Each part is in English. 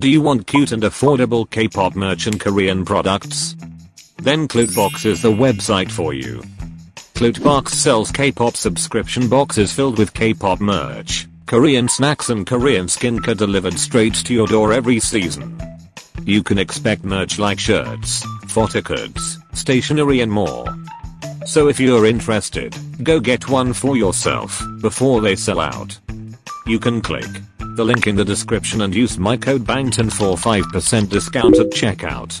Do you want cute and affordable K-pop merch and Korean products? Then Clutebox is the website for you. Clutebox sells K-pop subscription boxes filled with K-pop merch, Korean snacks and Korean skincare delivered straight to your door every season. You can expect merch like shirts, photo cards, stationery and more. So if you're interested, go get one for yourself before they sell out. You can click the link in the description and use my code BANGTON for 5% discount at checkout.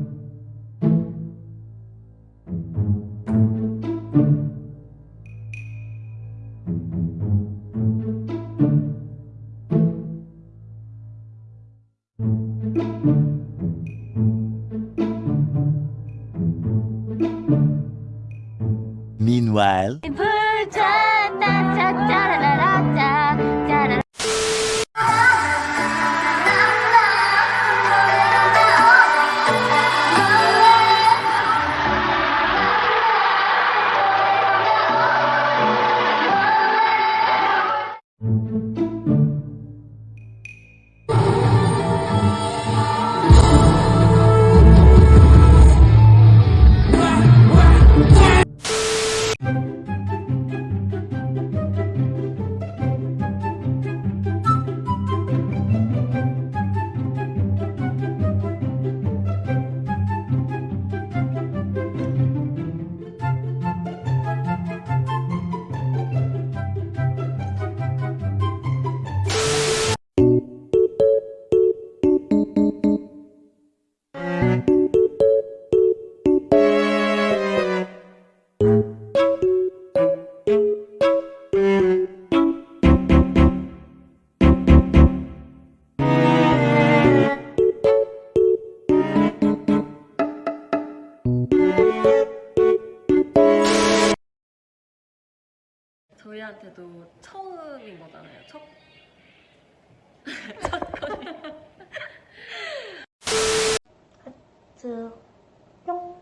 Meanwhile, in Bhutan. 저희한테도 처음인 거잖아요. 첫 하트 뿅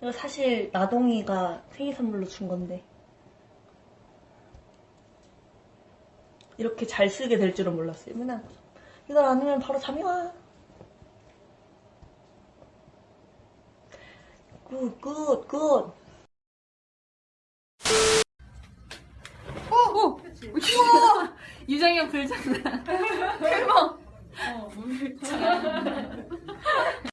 이거 사실 나동이가 생일 선물로 준 건데. 이렇게 잘 쓰게 될 줄은 몰랐어요. 맨날 이걸 안 하면 바로 잠이 와. 굿, 굿, 굿. 유정이 형 불장난. 대박. 어, 물